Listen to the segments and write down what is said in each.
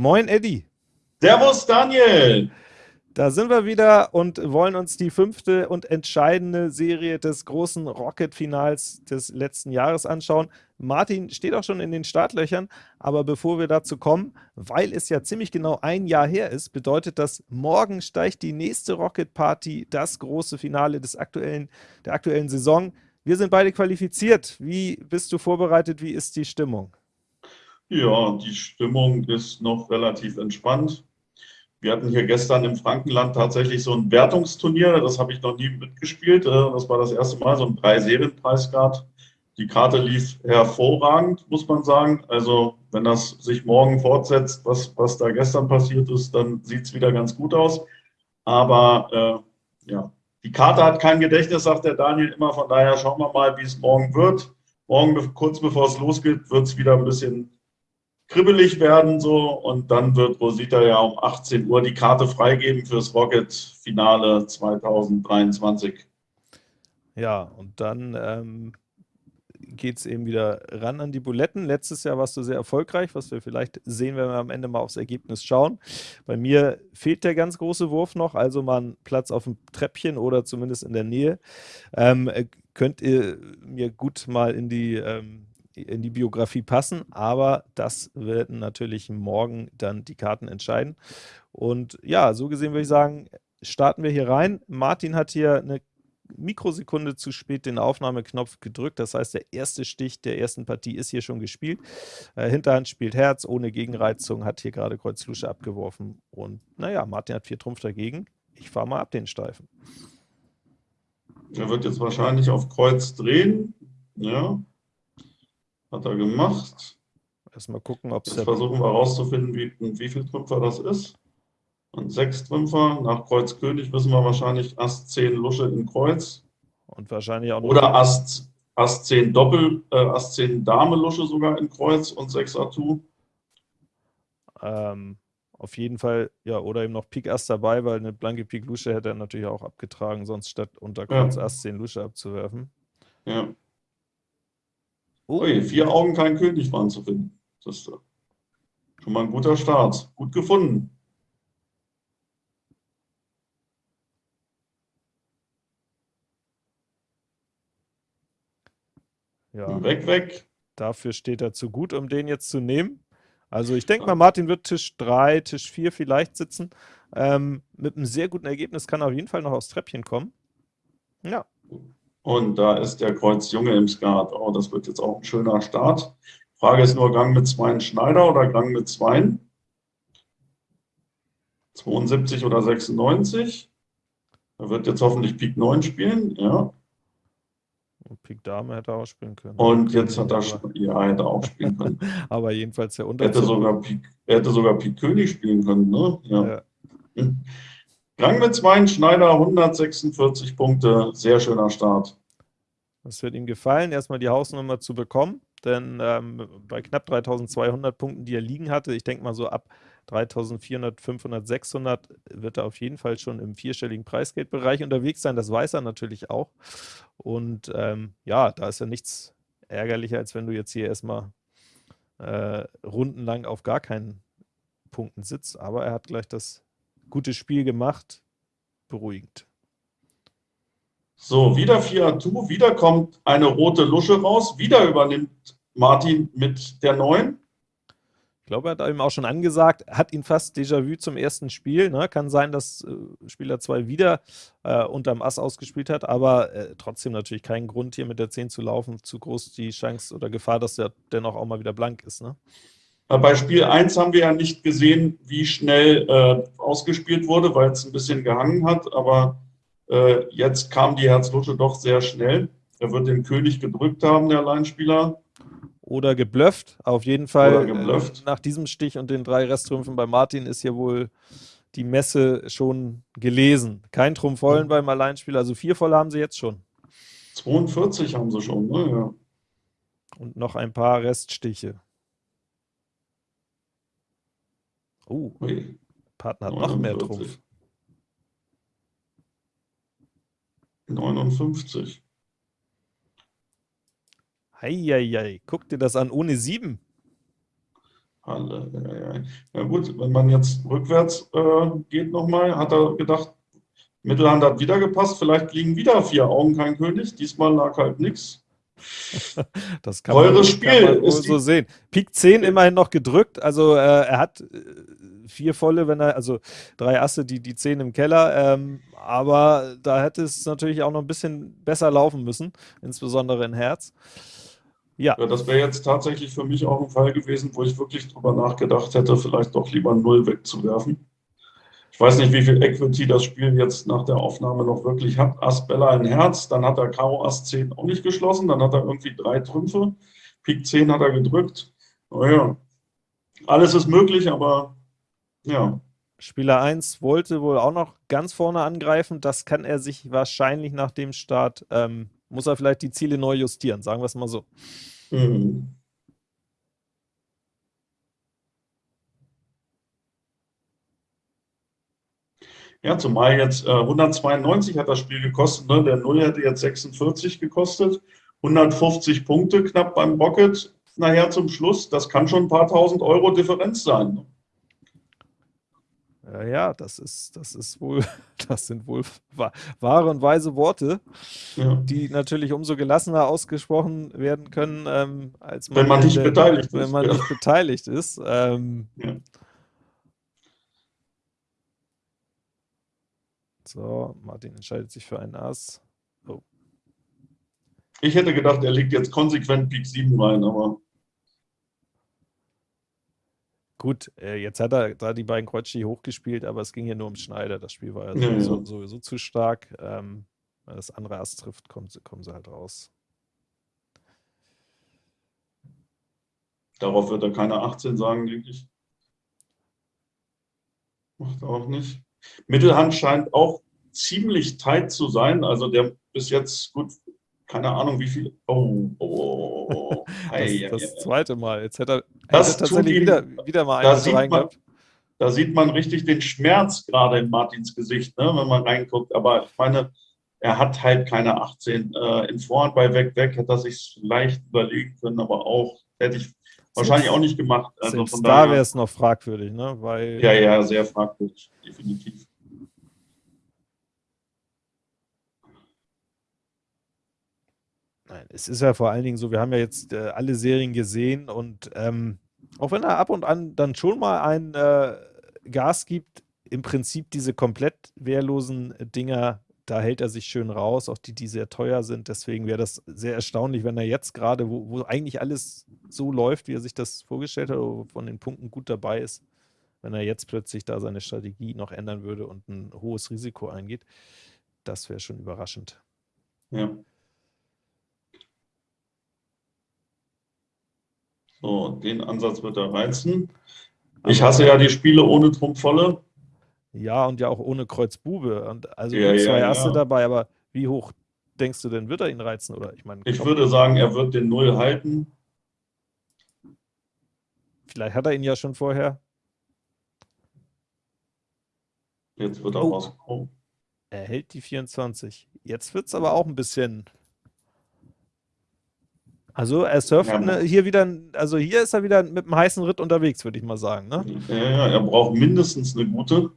Moin, Eddie. Servus, Daniel. Da sind wir wieder und wollen uns die fünfte und entscheidende Serie des großen Rocket-Finals des letzten Jahres anschauen. Martin steht auch schon in den Startlöchern, aber bevor wir dazu kommen, weil es ja ziemlich genau ein Jahr her ist, bedeutet das, morgen steigt die nächste Rocket-Party, das große Finale des aktuellen, der aktuellen Saison. Wir sind beide qualifiziert. Wie bist du vorbereitet? Wie ist die Stimmung? Ja, die Stimmung ist noch relativ entspannt. Wir hatten hier gestern im Frankenland tatsächlich so ein Wertungsturnier, das habe ich noch nie mitgespielt. Äh, das war das erste Mal, so ein Drei-Serien-Preis gab. Die Karte lief hervorragend, muss man sagen. Also wenn das sich morgen fortsetzt, was, was da gestern passiert ist, dann sieht es wieder ganz gut aus. Aber äh, ja, die Karte hat kein Gedächtnis, sagt der Daniel immer. Von daher schauen wir mal, wie es morgen wird. Morgen, kurz bevor es losgeht, wird es wieder ein bisschen kribbelig werden so und dann wird Rosita ja um 18 Uhr die Karte freigeben fürs Rocket-Finale 2023. Ja, und dann ähm, geht es eben wieder ran an die Buletten. Letztes Jahr warst du sehr erfolgreich, was wir vielleicht sehen, wenn wir am Ende mal aufs Ergebnis schauen. Bei mir fehlt der ganz große Wurf noch, also mal ein Platz auf dem Treppchen oder zumindest in der Nähe. Ähm, könnt ihr mir gut mal in die ähm, in die Biografie passen, aber das werden natürlich morgen dann die Karten entscheiden. Und ja, so gesehen würde ich sagen, starten wir hier rein. Martin hat hier eine Mikrosekunde zu spät den Aufnahmeknopf gedrückt. Das heißt, der erste Stich der ersten Partie ist hier schon gespielt. Äh, Hinterhand spielt Herz ohne Gegenreizung, hat hier gerade Kreuz Lusche abgeworfen. Und naja, Martin hat vier Trumpf dagegen. Ich fahre mal ab den Steifen. Er wird jetzt wahrscheinlich auf Kreuz drehen. Ja. Hat er gemacht. Erstmal gucken, ob es. Jetzt versuchen wir herauszufinden, wie, wie viel Trümpfer das ist. Und sechs Trümpfer. Nach Kreuz König wissen wir wahrscheinlich Ass 10 Lusche in Kreuz. Und wahrscheinlich auch. Oder Ass, Ass 10 Doppel, äh, Ass 10 Dame Lusche sogar in Kreuz und 6 Atu. Ähm, auf jeden Fall, ja, oder eben noch Pik Ass dabei, weil eine blanke Pik Lusche hätte er natürlich auch abgetragen, sonst statt unter Kreuz ja. Ass 10 Lusche abzuwerfen. Ja. Ui, vier Augen, kein König waren zu finden. Das ist schon mal ein guter Start. Gut gefunden. Ja. Weg, weg. Dafür steht er zu gut, um den jetzt zu nehmen. Also ich denke mal, Martin wird Tisch 3, Tisch 4 vielleicht sitzen. Ähm, mit einem sehr guten Ergebnis kann er auf jeden Fall noch aufs Treppchen kommen. Ja. Und da ist der Kreuz Junge im Skat. Oh, das wird jetzt auch ein schöner Start. Frage ist nur, Gang mit Zweien Schneider oder Gang mit Zweien? 72 oder 96. Er wird jetzt hoffentlich Pik 9 spielen, ja. Und Pik Dame hätte er auch spielen können. Und jetzt hat er, ja, hätte er auch spielen können. Aber jedenfalls der Unterschied. Hätte sogar Pik, er hätte sogar Pik König spielen können, ne? Ja. ja. Gang mit Zweien, Schneider 146 Punkte, sehr schöner Start. Das wird ihm gefallen, erstmal die Hausnummer zu bekommen, denn ähm, bei knapp 3200 Punkten, die er liegen hatte, ich denke mal so ab 3400, 500, 600 wird er auf jeden Fall schon im vierstelligen Preisgeldbereich unterwegs sein, das weiß er natürlich auch. Und ähm, ja, da ist ja nichts ärgerlicher, als wenn du jetzt hier erstmal äh, rundenlang auf gar keinen Punkten sitzt, aber er hat gleich das gutes Spiel gemacht. Beruhigend. So, wieder Fiatu, wieder kommt eine rote Lusche raus, wieder übernimmt Martin mit der neuen. Ich glaube, er hat ihm auch schon angesagt, hat ihn fast Déjà-vu zum ersten Spiel. Ne? Kann sein, dass äh, Spieler 2 wieder äh, unterm Ass ausgespielt hat, aber äh, trotzdem natürlich keinen Grund, hier mit der 10 zu laufen. Zu groß die Chance oder Gefahr, dass er dennoch auch mal wieder blank ist. Ne? Bei Spiel 1 haben wir ja nicht gesehen, wie schnell äh, ausgespielt wurde, weil es ein bisschen gehangen hat. Aber äh, jetzt kam die Herzlusche doch sehr schnell. Er wird den König gedrückt haben, der Alleinspieler. Oder geblufft. Auf jeden Fall äh, nach diesem Stich und den drei Resttrümpfen bei Martin ist hier wohl die Messe schon gelesen. Kein Trumpf vollen beim Alleinspieler, also vier voll haben sie jetzt schon. 42 haben sie schon, ne? Ja. Und noch ein paar Reststiche. Oh, Ui. Partner hat 49. noch mehr Trumpf. 59. Heieiei, guck dir das an, ohne 7. Alle, ja, ja. ja gut, wenn man jetzt rückwärts äh, geht nochmal, hat er gedacht, Mittelhand hat wieder gepasst, vielleicht liegen wieder vier Augen kein König, diesmal lag halt nichts. Das kann Teures man, Spiel kann man so sehen. Pik 10 immerhin noch gedrückt, also äh, er hat äh, vier volle, wenn er, also drei Asse, die, die zehn im Keller, ähm, aber da hätte es natürlich auch noch ein bisschen besser laufen müssen, insbesondere in Herz. Ja. ja das wäre jetzt tatsächlich für mich auch ein Fall gewesen, wo ich wirklich drüber nachgedacht hätte, vielleicht doch lieber Null wegzuwerfen. Ich weiß nicht, wie viel Equity das Spiel jetzt nach der Aufnahme noch wirklich hat. Ass Bella in Herz, dann hat er Karo Ass 10 auch nicht geschlossen, dann hat er irgendwie drei Trümpfe, Pik 10 hat er gedrückt. Naja, alles ist möglich, aber ja. Spieler 1 wollte wohl auch noch ganz vorne angreifen. Das kann er sich wahrscheinlich nach dem Start, ähm, muss er vielleicht die Ziele neu justieren, sagen wir es mal so. Mhm. Ja, zumal jetzt äh, 192 hat das Spiel gekostet, ne? der Null hätte jetzt 46 gekostet, 150 Punkte knapp beim Rocket nachher zum Schluss, das kann schon ein paar tausend Euro Differenz sein. Ne? Ja, ja, das ist, das ist wohl, das sind wohl wahre und weise Worte, ja. die natürlich umso gelassener ausgesprochen werden können, ähm, als man, wenn man nicht beteiligt wenn ist. man ja. nicht beteiligt ist. Ähm, So, Martin entscheidet sich für einen Ass. Oh. Ich hätte gedacht, er legt jetzt konsequent Pik 7 rein, aber. Gut, äh, jetzt hat er da die beiden Kreutschi hochgespielt, aber es ging ja nur um Schneider. Das Spiel war ja, ja, sowieso, ja. sowieso, zu stark. Ähm, wenn das andere Ass trifft, kommen sie, kommen sie halt raus. Darauf wird er keine 18 sagen, denke ich. Macht er auch nicht. Mittelhand scheint auch ziemlich tight zu sein. Also der bis jetzt gut keine Ahnung, wie viel. Oh, oh, oh, oh. Ei, das, das zweite Mal. Jetzt hätte er, das hätte tatsächlich ihm, wieder, wieder mal einen da rein man, Da sieht man richtig den Schmerz gerade in Martins Gesicht, ne, wenn man reinguckt. Aber ich meine, er hat halt keine 18. Äh, in Vorhand bei Weg Weg hätte er sich leicht überlegen können, aber auch hätte ich wahrscheinlich auch nicht gemacht. Also von da wäre es noch fragwürdig, ne? Weil, ja, ja, sehr fragwürdig, definitiv. Nein, es ist ja vor allen Dingen so, wir haben ja jetzt äh, alle Serien gesehen und ähm, auch wenn er ab und an dann schon mal ein äh, Gas gibt, im Prinzip diese komplett wehrlosen Dinger, da hält er sich schön raus, auch die, die sehr teuer sind. Deswegen wäre das sehr erstaunlich, wenn er jetzt gerade, wo, wo, eigentlich alles so läuft, wie er sich das vorgestellt hat, von den Punkten gut dabei ist, wenn er jetzt plötzlich da seine Strategie noch ändern würde und ein hohes Risiko eingeht. Das wäre schon überraschend. Ja. So, den Ansatz wird er reizen. Ich hasse ja die Spiele ohne Trumpfvolle. Ja, und ja auch ohne Kreuzbube. Und also ja, zwei ja, Asse ja. dabei, aber wie hoch denkst du denn, wird er ihn reizen? Oder ich meine, ich würde sagen, er wird den Null halten. Vielleicht hat er ihn ja schon vorher. Jetzt wird er oh. rausgekommen. Er hält die 24. Jetzt wird es aber auch ein bisschen also er surft ja. ne, hier wieder, also hier ist er wieder mit einem heißen Ritt unterwegs, würde ich mal sagen. Ne? Ja, er braucht mindestens eine gute.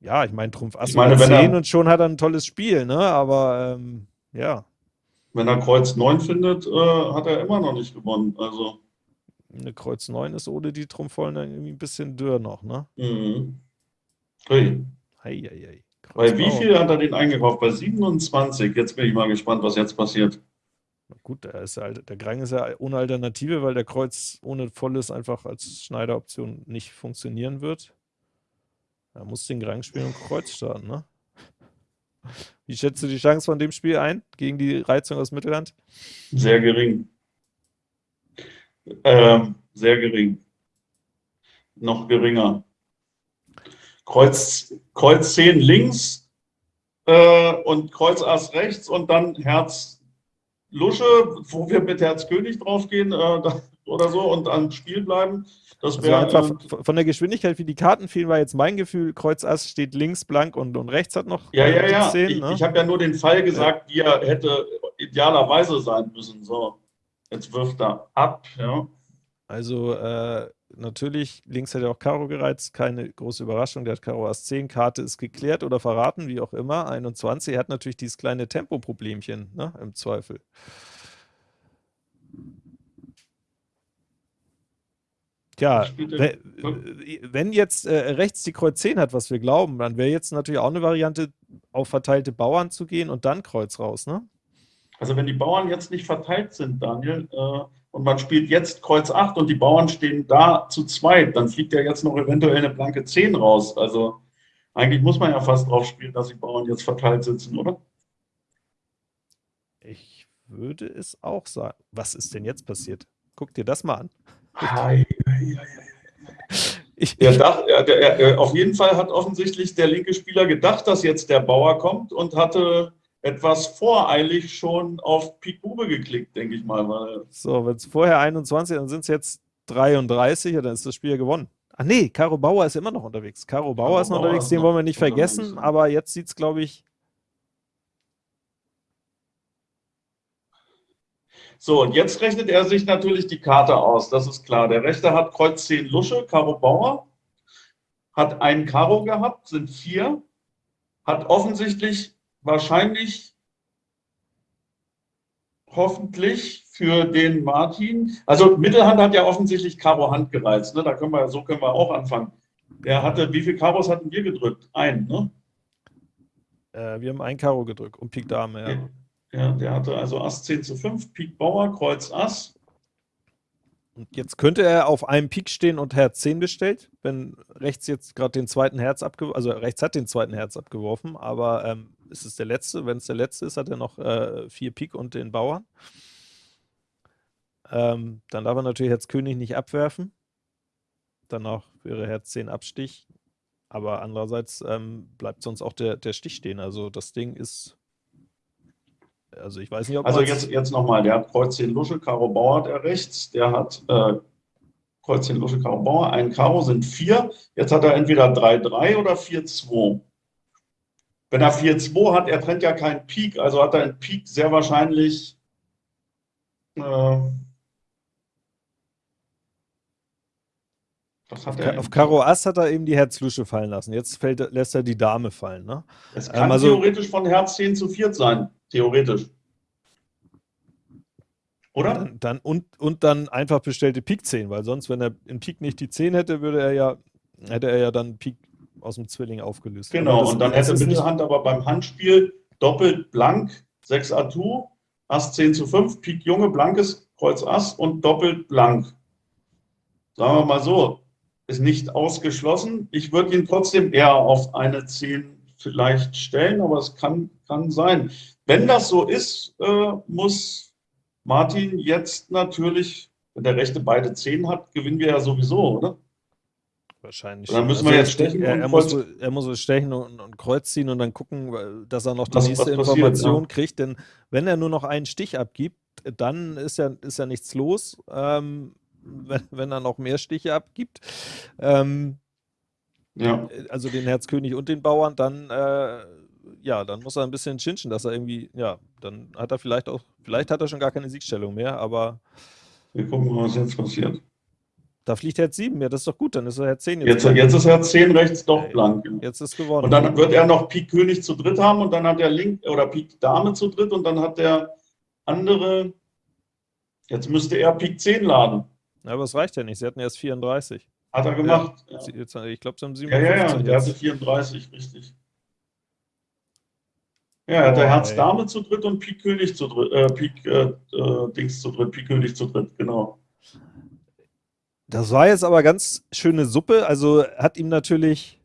Ja, ich meine, Trumpf Ass ich meine, 10 und schon hat er ein tolles Spiel, ne? Aber ähm, ja. Wenn er Kreuz 9 findet, äh, hat er immer noch nicht gewonnen. Also. Eine Kreuz 9 ist ohne die Trumpfvollen dann irgendwie ein bisschen dürr noch, ne? Mhm. Hey. Hei, hei, hei. Bei wie viel hat er den eingekauft? Bei 27. Jetzt bin ich mal gespannt, was jetzt passiert. Na gut, der, ist halt, der Grang ist ja ohne Alternative, weil der Kreuz ohne Volles einfach als Schneideroption nicht funktionieren wird. Er muss den Grang spielen und Kreuz starten, ne? Wie schätzt du die Chance von dem Spiel ein gegen die Reizung aus Mittelland? Sehr gering. Ähm, sehr gering. Noch geringer. Kreuz, Kreuz 10 links äh, und Kreuz Ass rechts und dann Herz Lusche, wo wir mit Herz König draufgehen äh, oder so und am Spiel bleiben. Das wäre also einfach äh, von der Geschwindigkeit, wie die Karten fielen, war jetzt mein Gefühl, Kreuz Ass steht links blank und, und rechts hat noch Ja, ja, ja. 10, ich, ne? ich habe ja nur den Fall gesagt, wie er hätte idealerweise sein müssen. So. Jetzt wirft er ab, ja. Also äh, natürlich, links hat er auch Karo gereizt, keine große Überraschung, der hat Karo Ass 10, Karte ist geklärt oder verraten, wie auch immer, 21, er hat natürlich dieses kleine Tempoproblemchen, ne, im Zweifel. Ja, wenn jetzt äh, rechts die Kreuz 10 hat, was wir glauben, dann wäre jetzt natürlich auch eine Variante, auf verteilte Bauern zu gehen und dann Kreuz raus, ne? Also wenn die Bauern jetzt nicht verteilt sind, Daniel, äh, und man spielt jetzt Kreuz 8 und die Bauern stehen da zu zweit, dann fliegt ja jetzt noch eventuell eine blanke 10 raus. Also eigentlich muss man ja fast drauf spielen, dass die Bauern jetzt verteilt sitzen, oder? Ich würde es auch sagen. Was ist denn jetzt passiert? Guck dir das mal an. Hi, hi, hi, ich, der dacht, der, der, auf jeden Fall hat offensichtlich der linke Spieler gedacht, dass jetzt der Bauer kommt und hatte etwas voreilig schon auf Pik Bube geklickt, denke ich mal. So, wenn es vorher 21, dann sind es jetzt 33, dann ist das Spiel gewonnen. Ach nee, Caro Bauer ist immer noch unterwegs. Caro Bauer Karo ist noch Bauer unterwegs, den wollen wir nicht vergessen, aber jetzt sieht es, glaube ich. So, und jetzt rechnet er sich natürlich die Karte aus, das ist klar. Der Rechte hat Kreuz 10 Lusche, Karo Bauer, hat einen Karo gehabt, sind vier, hat offensichtlich wahrscheinlich hoffentlich für den Martin. Also Mittelhand hat ja offensichtlich Karo Hand gereizt. Ne? Da können wir, so können wir auch anfangen. Er hatte, wie viele Karos hatten wir gedrückt? Ein, ne? Äh, wir haben ein Karo gedrückt und Pik Dame, ja. Ja. der hatte also Ass 10 zu 5, Pik Bauer, Kreuz Ass. Und jetzt könnte er auf einem Pik stehen und Herz 10 bestellt, wenn rechts jetzt gerade den zweiten Herz abgeworfen, also rechts hat den zweiten Herz abgeworfen, aber ähm, ist es der letzte? Wenn es der letzte ist, hat er noch äh, vier Pik und den Bauern. Ähm, dann darf er natürlich jetzt König nicht abwerfen. Danach wäre Herz 10 Abstich. Aber andererseits ähm, bleibt sonst auch der, der Stich stehen. Also das Ding ist. Also ich weiß nicht, ob. Also jetzt, jetzt nochmal, der hat Kreuz 10 Lusche, Karo Bauer hat er rechts, der hat äh, Kreuz 10 Lusche, Karo Bauer, ein Karo sind vier. Jetzt hat er entweder 3-3 oder 4-2. Wenn er 4-2 hat, er trennt ja keinen Peak, also hat er einen Peak sehr wahrscheinlich äh, er auf Karo Ass hat er eben die Herz-Lusche fallen lassen. Jetzt fällt, lässt er die Dame fallen. Ne? Es kann ähm, also, theoretisch von Herz 10 zu 4 sein. Theoretisch. Oder? Dann, dann, und, und dann einfach bestellte Pik 10, weil sonst, wenn er in Pik nicht die 10 hätte, würde er ja, hätte er ja dann Pik aus dem Zwilling aufgelöst. Genau, das, und dann hätte Mittelhand aber beim Handspiel doppelt blank, 6 Atu, Ass 10 zu 5, Pik Junge, blankes, Kreuz Ass und doppelt blank. Sagen wir mal so, ist nicht ausgeschlossen. Ich würde ihn trotzdem eher auf eine 10 vielleicht stellen, aber es kann, kann sein. Wenn das so ist, äh, muss Martin jetzt natürlich, wenn der Rechte beide 10 hat, gewinnen wir ja sowieso, oder? Wahrscheinlich. dann müssen wir also jetzt stechen. Er, er, muss, er muss stechen und, und, Kreuz ziehen und dann gucken, dass er noch die was, nächste was Information ja. kriegt. Denn wenn er nur noch einen Stich abgibt, dann ist ja, ist ja nichts los. Ähm, wenn, wenn, er noch mehr Stiche abgibt. Ähm, ja. Also den Herzkönig und den Bauern, dann äh, ja, dann muss er ein bisschen chinchen, dass er irgendwie, ja, dann hat er vielleicht auch, vielleicht hat er schon gar keine Siegstellung mehr, aber. Wir gucken mal, was jetzt passiert. Da fliegt Herz 7, ja, das ist doch gut, dann ist er Herz 10 jetzt. Jetzt, jetzt ist Herz 10 rechts doch blank. Jetzt ist gewonnen. Und dann wird er noch Pik König zu dritt haben und dann hat er Link oder Pik Dame zu dritt und dann hat der andere, jetzt müsste er Pik 10 laden. Ja, aber es reicht ja nicht, sie hatten erst 34. Hat er gemacht. Ja. Ja. Ich glaube, sie haben 57. Ja, ja, ja, der hatte 34, richtig. Ja, er hatte oh, Herz Dame zu dritt und Pik König zu dritt, äh, Pik äh, äh, Dings zu dritt, Pik König zu dritt, genau. Das war jetzt aber ganz schöne Suppe. Also hat ihm natürlich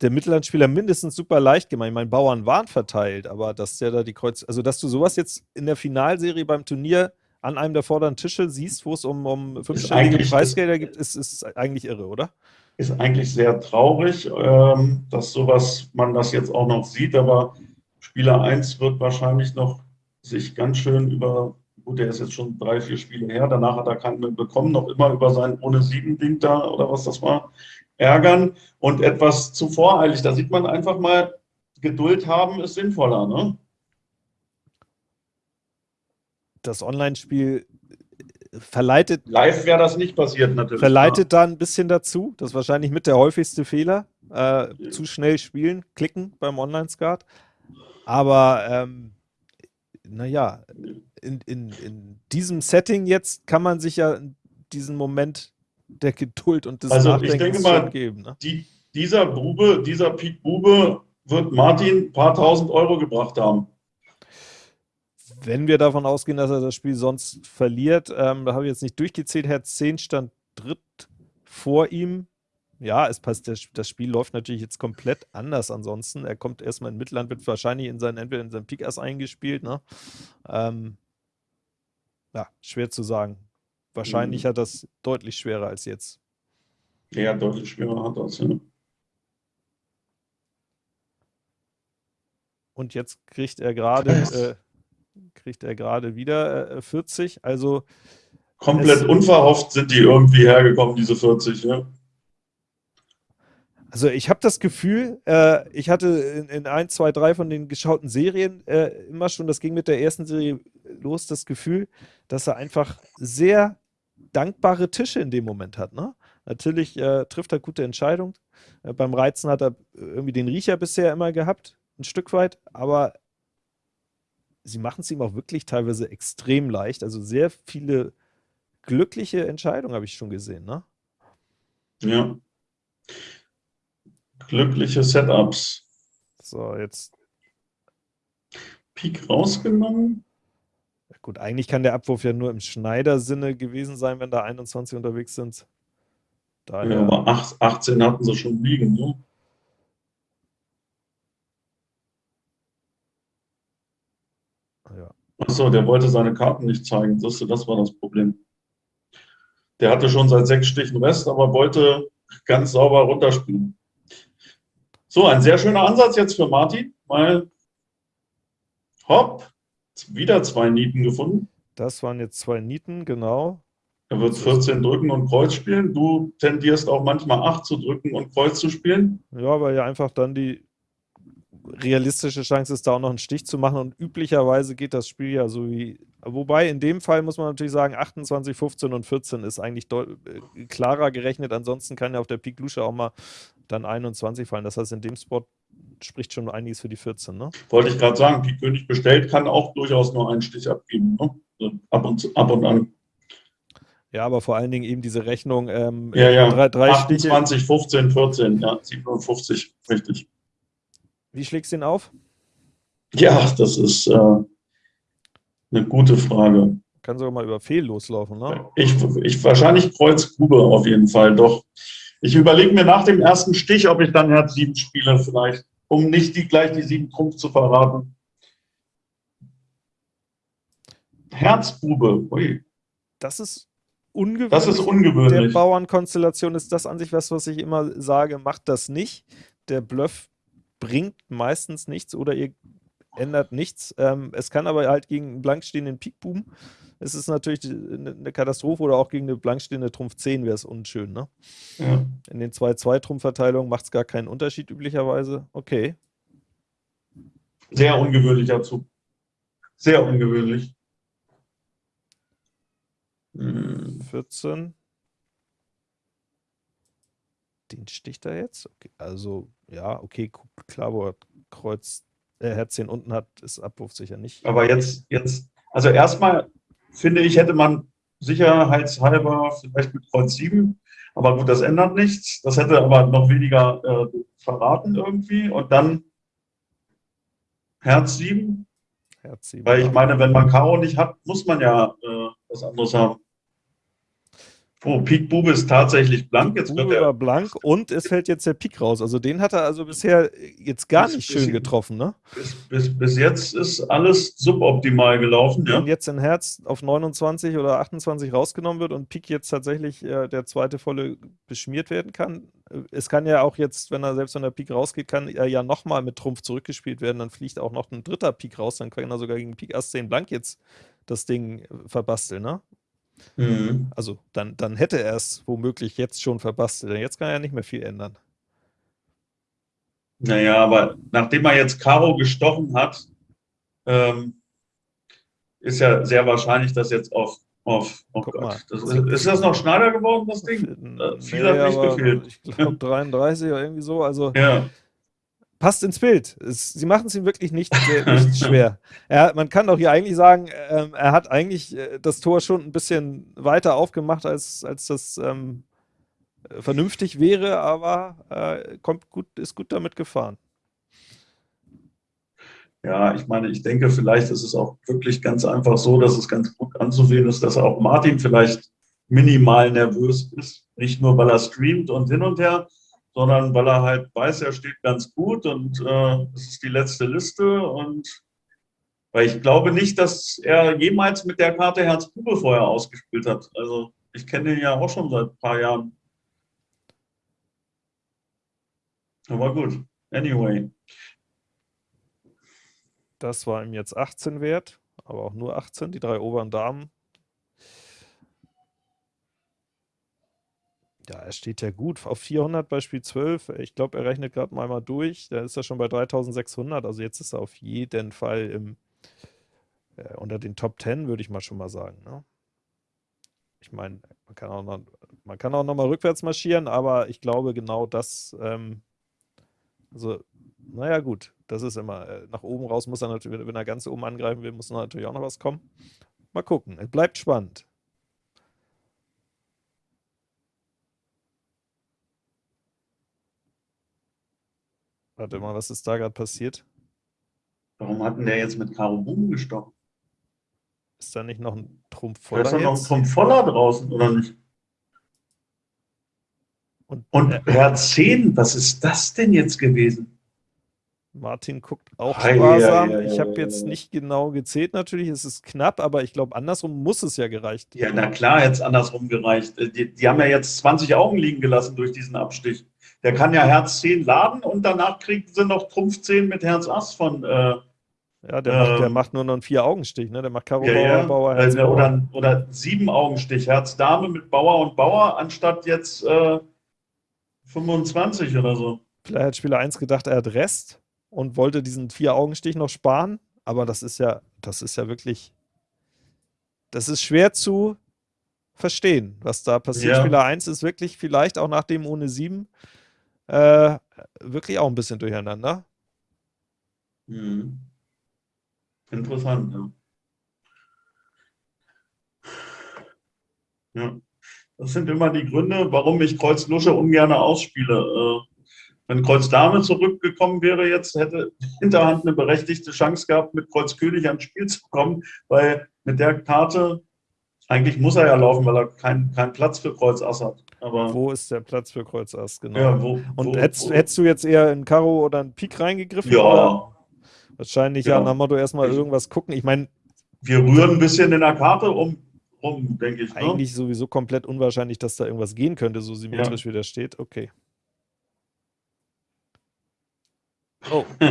der Mittellandspieler mindestens super leicht gemacht. Ich meine, Bauern waren verteilt, aber dass der da die Kreuz, also dass du sowas jetzt in der Finalserie beim Turnier an einem der vorderen Tische siehst, wo es um, um fünfstellige Preisgelder gibt, ist, ist eigentlich irre, oder? Ist eigentlich sehr traurig, ähm, dass sowas, man das jetzt auch noch sieht, aber Spieler 1 wird wahrscheinlich noch sich ganz schön über gut, der ist jetzt schon drei, vier Spiele her, danach hat er keinen mehr bekommen, noch immer über sein ohne sieben Ding da oder was das war, ärgern und etwas zu voreilig. Da sieht man einfach mal, Geduld haben ist sinnvoller, ne? Das Online-Spiel verleitet. Live wäre das nicht passiert, natürlich. Verleitet ja. da ein bisschen dazu. Das ist wahrscheinlich mit der häufigste Fehler. Äh, ja. Zu schnell spielen, klicken beim Online-Skat. Aber ähm, naja, in, in, in diesem Setting jetzt kann man sich ja diesen Moment der Geduld und des also Nachdenkens ich denke mal, geben. Ne? Die, dieser Bube, dieser Pete Bube wird Martin ein paar tausend Euro gebracht haben. Wenn wir davon ausgehen, dass er das Spiel sonst verliert, ähm, da habe ich jetzt nicht durchgezählt, Herz 10 stand dritt vor ihm. Ja, es passt, das Spiel läuft natürlich jetzt komplett anders ansonsten. Er kommt erstmal in Mittelland, wird wahrscheinlich in seinen, entweder in seinen Pik Ass eingespielt. Ne? Ähm, ja, schwer zu sagen. Wahrscheinlich mhm. hat das deutlich schwerer als jetzt. Ja, deutlich schwerer hat das, ja. Und jetzt kriegt er gerade äh, kriegt er gerade wieder äh, 40. Also komplett unverhofft sind die irgendwie hergekommen, diese 40, ja. Also ich habe das Gefühl, äh, ich hatte in, in ein, zwei, drei von den geschauten Serien äh, immer schon, das ging mit der ersten Serie los, das Gefühl, dass er einfach sehr dankbare Tische in dem Moment hat. Ne? Natürlich äh, trifft er gute Entscheidungen. Äh, beim Reizen hat er irgendwie den Riecher bisher immer gehabt, ein Stück weit, aber sie machen es ihm auch wirklich teilweise extrem leicht. Also sehr viele glückliche Entscheidungen habe ich schon gesehen. Ne? Ja glückliche Setups. So, jetzt. Pik rausgenommen. Ja, gut, eigentlich kann der Abwurf ja nur im Schneider-Sinne gewesen sein, wenn da 21 unterwegs sind. Daher... Ja, aber 18 hatten sie schon liegen, ne? Ja. Achso, der wollte seine Karten nicht zeigen. Das, das war das Problem. Der hatte schon seit sechs Stichen Rest, aber wollte ganz sauber runterspielen. So, ein sehr schöner Ansatz jetzt für Martin, weil hopp, wieder zwei Nieten gefunden. Das waren jetzt zwei Nieten, genau. Er wird 14 drücken und Kreuz spielen. Du tendierst auch manchmal 8 zu drücken und Kreuz zu spielen. Ja, weil ja einfach dann die realistische Chance ist, da auch noch einen Stich zu machen. Und üblicherweise geht das Spiel ja so wie. Wobei in dem Fall muss man natürlich sagen, 28, 15 und 14 ist eigentlich äh, klarer gerechnet. Ansonsten kann ja auf der Pik Lusche auch mal dann 21 fallen. Das heißt, in dem Spot spricht schon einiges für die 14, ne? Wollte ich gerade sagen, die König bestellt kann auch durchaus nur einen Stich abgeben, ne? Also ab, und, ab und an. Ja, aber vor allen Dingen eben diese Rechnung. Ähm, ja, ja, drei, drei 28, Stiche. 15, 14, ja, 57, richtig. Wie schlägst du ihn auf? Ja, das ist äh, eine gute Frage. Kann sogar mal über Fehl loslaufen, ne? Ich, ich wahrscheinlich Kreuz Grube auf jeden Fall, doch. Ich überlege mir nach dem ersten Stich, ob ich dann Herz 7 spiele vielleicht, um nicht die, gleich die 7 Trumpf zu verraten. Herzbube, ui. Das ist ungewöhnlich. Das ist ungewöhnlich. Der Bauernkonstellation ist das an sich was, was ich immer sage, macht das nicht. Der Bluff bringt meistens nichts oder ihr ändert nichts. Ähm, es kann aber halt gegen einen blank stehenden Pikboom ist es natürlich eine Katastrophe oder auch gegen eine blankstehende Trumpf 10 wäre es unschön. Ne? Ja. In den 2-2-Trumpfverteilungen macht es gar keinen Unterschied üblicherweise. Okay. Sehr ungewöhnlicher Zug. Sehr ungewöhnlich. 14. Den sticht er jetzt? Okay. Also, ja, okay, klar, wo er Kreuz, äh, Herzchen unten hat, ist Abwurf sicher nicht. Aber jetzt, jetzt, also erstmal finde ich, hätte man sicherheitshalber vielleicht mit Kreuz 7, aber gut, das ändert nichts. Das hätte aber noch weniger äh, verraten irgendwie. Und dann Herz 7. Herz 7. Weil ich meine, wenn man Karo nicht hat, muss man ja äh, was anderes haben. Oh, Pik Bube ist tatsächlich blank. Jetzt Bube war blank und es fällt jetzt der Pik raus. Also den hat er also bisher jetzt gar bis, nicht schön getroffen, ne? Bis, bis, bis, jetzt ist alles suboptimal gelaufen, ja. Wenn jetzt ein Herz auf 29 oder 28 rausgenommen wird und Pik jetzt tatsächlich äh, der zweite volle beschmiert werden kann. Äh, es kann ja auch jetzt, wenn er selbst wenn der Pik rausgeht, kann er ja nochmal mit Trumpf zurückgespielt werden. Dann fliegt auch noch ein dritter Pik raus. Dann kann er sogar gegen Pik Ass 10 blank jetzt das Ding äh, verbasteln, ne? Mhm. Also dann, dann hätte er es womöglich jetzt schon verbastelt. Denn jetzt kann er ja nicht mehr viel ändern. Naja, aber nachdem er jetzt Karo gestochen hat, ähm, ist ja sehr wahrscheinlich, dass jetzt auf Oh, oh Guck Gott. Mal. Das ist, ist, das noch Schneider geworden, das Ding? Äh, viel nee, hat nicht gefehlt. Ich glaube 33 oder irgendwie so. Also ja. Passt ins Bild. Es, sie machen es ihm wirklich nicht, nicht schwer. Er, man kann doch hier eigentlich sagen, ähm, er hat eigentlich äh, das Tor schon ein bisschen weiter aufgemacht, als, als das ähm, vernünftig wäre, aber äh, kommt gut, ist gut damit gefahren. Ja, ich meine, ich denke, vielleicht ist es auch wirklich ganz einfach so, dass es ganz gut anzusehen ist, dass auch Martin vielleicht minimal nervös ist. Nicht nur, weil er streamt und hin und her, sondern weil er halt weiß, er steht ganz gut und äh, es ist die letzte Liste. Und weil ich glaube nicht, dass er jemals mit der Karte Herzbube vorher ausgespielt hat. Also ich kenne ihn ja auch schon seit ein paar Jahren. Aber gut, anyway. Das war ihm jetzt 18 wert, aber auch nur 18, die drei oberen Damen. Ja, er steht ja gut auf 400 bei Spiel 12. Ich glaube, er rechnet gerade mal, mal durch. Da ist er schon bei 3600. Also jetzt ist er auf jeden Fall im, äh, unter den Top 10, würde ich mal schon mal sagen. Ne? Ich meine, man kann auch noch, man kann auch noch rückwärts marschieren, aber ich glaube genau das, ähm, also naja, gut, das ist immer, äh, nach oben raus muss er natürlich, wenn er ganz oben angreifen will, muss natürlich auch noch was kommen. Mal gucken, es bleibt spannend. Warte mal, was ist da gerade passiert? Warum hat denn der jetzt mit Karo Boom gestochen? Ist da nicht noch ein Trumpf voller? Da ist doch noch ein Trumpf voller draußen, oder nicht? Und, Und äh, Herz 10, was ist das denn jetzt gewesen? Martin guckt auch Hi, sparsam. Ja, ja, ja, ich habe jetzt nicht genau gezählt natürlich, es ist knapp, aber ich glaube, andersrum muss es ja gereicht. Ja, na klar, jetzt andersrum gereicht. Äh, die, die, haben ja jetzt 20 Augen liegen gelassen durch diesen Abstich. Der kann ja Herz 10 laden und danach kriegen sie noch Trumpf 10 mit Herz Ass von. Äh, ja, der, äh, macht, der, ähm, macht, nur noch einen Vier-Augenstich, ne? Der macht Karo Bauer, Bauer, Herz Bauer. Oder, oder sieben Augenstich, Herz Dame mit Bauer und Bauer, anstatt jetzt 25 äh, oder so. Vielleicht hat Spieler 1 gedacht, er hat Rest und wollte diesen Vier-Augenstich noch sparen. Aber das ist ja, das ist ja wirklich, das ist schwer zu verstehen, was da passiert. Ja. Spieler 1 ist wirklich vielleicht auch nach dem ohne 7 äh, wirklich auch ein bisschen durcheinander. Mhm. Interessant, ja. Ja, das sind immer die Gründe, warum ich Kreuz Lusche ungern ausspiele. Äh, wenn Kreuz Dame zurückgekommen wäre, jetzt hätte Hinterhand eine berechtigte Chance gehabt, mit Kreuz König ans Spiel zu kommen, weil mit der Karte, eigentlich muss er ja laufen, weil er keinen kein Platz für Kreuz Ass hat. Aber wo ist der Platz für Kreuz Ass, genau. Ja, wo, Und wo, hättest, wo? hättest, du jetzt eher in Karo oder in Pik reingegriffen? Ja. Oder? Wahrscheinlich ja, ja nach Motto erstmal irgendwas gucken. Ich meine. Wir rühren ein bisschen in der Karte um, um denke ich. Ne? Eigentlich ne? sowieso komplett unwahrscheinlich, dass da irgendwas gehen könnte, so symmetrisch ja. wie der steht. Okay. Oh.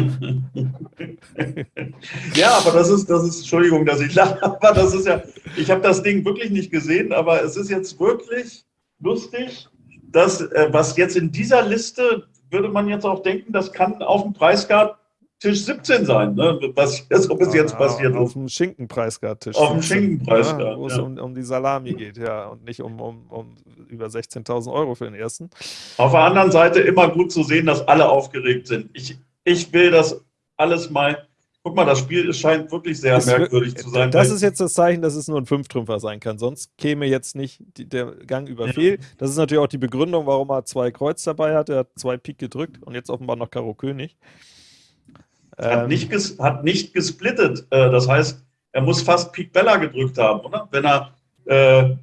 ja, aber das ist, das ist, Entschuldigung, dass ich lache, aber das ist ja, ich habe das Ding wirklich nicht gesehen, aber es ist jetzt wirklich lustig, dass, äh, was jetzt in dieser Liste, würde man jetzt auch denken, das kann auf dem Preiscard Tisch 17 sein, ne? was so bis jetzt passiert. Auf dem Schinkenpreiscard-Tisch. Auf dem Schinkenpreiscard. Ja, wo es um, um, die Salami geht, ja, und nicht um, um, um über 16.000 Euro für den ersten. Auf der anderen Seite immer gut zu sehen, dass alle aufgeregt sind. Ich, ich will das alles mal. Guck mal, das Spiel scheint wirklich sehr es merkwürdig zu sein. Das ist jetzt das Zeichen, dass es nur ein Fünftrümpfer sein kann. Sonst käme jetzt nicht die, der Gang über ja. Fehl. Das ist natürlich auch die Begründung, warum er zwei Kreuz dabei hat. Er hat zwei Pik gedrückt und jetzt offenbar noch Karo König. Hat, ähm, nicht, ges hat nicht gesplittet. Äh, das heißt, er muss fast Pik Bella gedrückt haben, oder? Wenn er äh,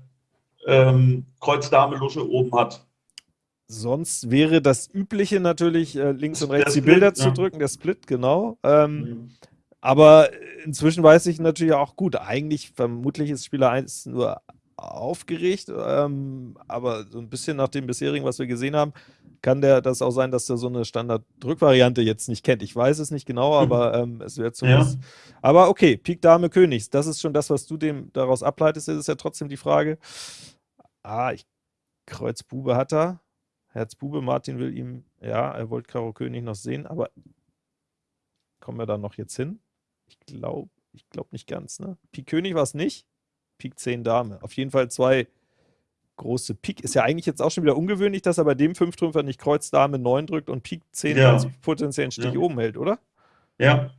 ähm, Kreuz Dame Lusche oben hat. Sonst wäre das Übliche natürlich, äh, links und rechts die Bilder ja. zu drücken, der Split, genau. Ähm, mhm. Aber inzwischen weiß ich natürlich auch, gut, eigentlich vermutlich ist Spieler 1 nur aufgeregt, ähm, aber so ein bisschen nach dem bisherigen, was wir gesehen haben, kann der das auch sein, dass der so eine Standard-Drückvariante jetzt nicht kennt. Ich weiß es nicht genau, mhm. aber ähm, es wird zumindest. Ja. Aber okay, Pik Dame Königs, das ist schon das, was du dem daraus ableitest. Das ist ja trotzdem die Frage. Ah, ich Kreuz Bube hat er. Herzbube, Martin will ihm, ja, er wollte Karo König noch sehen, aber kommen wir da noch jetzt hin? Ich glaube ich glaub nicht ganz, ne? Pik König war es nicht. Pik 10 Dame. Auf jeden Fall zwei große Pik. Ist ja eigentlich jetzt auch schon wieder ungewöhnlich, dass er bei dem Fünftrümpfer nicht Kreuz Dame 9 drückt und Pik 10 ja. als potenziellen Stich ja. oben hält, oder? Ja.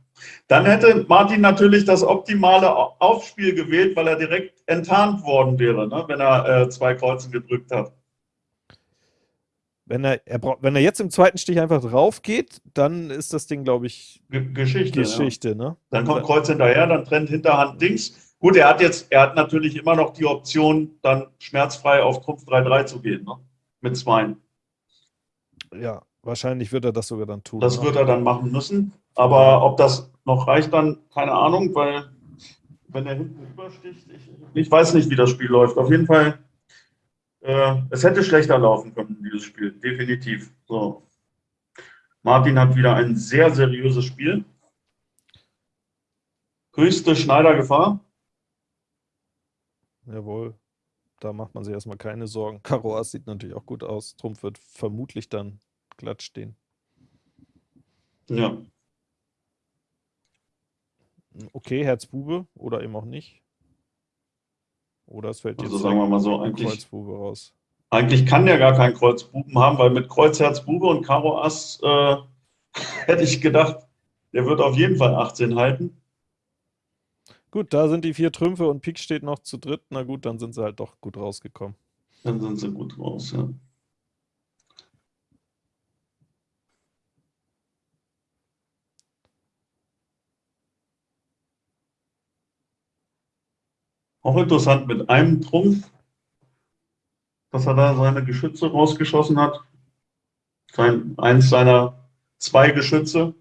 Dann hätte Martin natürlich das optimale Aufspiel gewählt, weil er direkt enttarnt worden wäre, ne, wenn er äh, zwei Kreuzen gedrückt hat. Wenn er, er wenn er jetzt im zweiten Stich einfach drauf geht, dann ist das Ding, glaube ich, G Geschichte. Geschichte ja. ne? Dann kommt Kreuz hinterher, dann trennt Hinterhand links. Gut, er hat jetzt, er hat natürlich immer noch die Option, dann schmerzfrei auf Trumpf 3-3 zu gehen, ne? Mit zwei. Ja, wahrscheinlich wird er das sogar dann tun. Das ne? wird er dann machen müssen. Aber ob das noch reicht, dann keine Ahnung, weil wenn er hinten übersticht, ich, ich weiß nicht, wie das Spiel läuft. Auf jeden Fall äh, es hätte schlechter laufen können, dieses Spiel, definitiv. So. Martin hat wieder ein sehr seriöses Spiel. Höchste Schneidergefahr. Jawohl, da macht man sich erstmal keine Sorgen. Karo Ass sieht natürlich auch gut aus. Trumpf wird vermutlich dann glatt stehen. Ja. Okay, Herz Bube oder eben auch nicht. Oder es fällt also jetzt sagen wir mal so, eigentlich, Kreuzbube raus. Eigentlich kann der gar keinen Kreuzbuben haben, weil mit Kreuz, Herz, Bube und Karo Ass äh, hätte ich gedacht, der wird auf jeden Fall 18 halten. Gut, da sind die vier Trümpfe und Pik steht noch zu dritt. Na gut, dann sind sie halt doch gut rausgekommen. Dann sind sie gut raus, ja. Auch interessant mit einem Trumpf, dass er da seine Geschütze rausgeschossen hat. Sein, eins seiner zwei Geschütze.